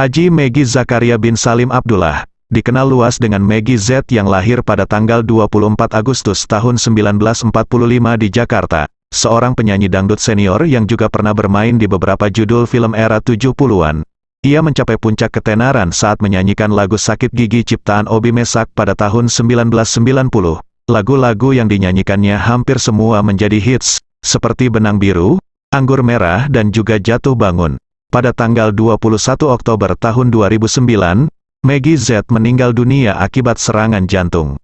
Haji Megi Zakaria bin Salim Abdullah, dikenal luas dengan Megi Z yang lahir pada tanggal 24 Agustus tahun 1945 di Jakarta, seorang penyanyi dangdut senior yang juga pernah bermain di beberapa judul film era 70-an. Ia mencapai puncak ketenaran saat menyanyikan lagu Sakit Gigi ciptaan Obi Mesak pada tahun 1990. Lagu-lagu yang dinyanyikannya hampir semua menjadi hits, seperti Benang Biru, Anggur Merah dan juga Jatuh Bangun. Pada tanggal 21 Oktober tahun 2009, Maggie Z meninggal dunia akibat serangan jantung.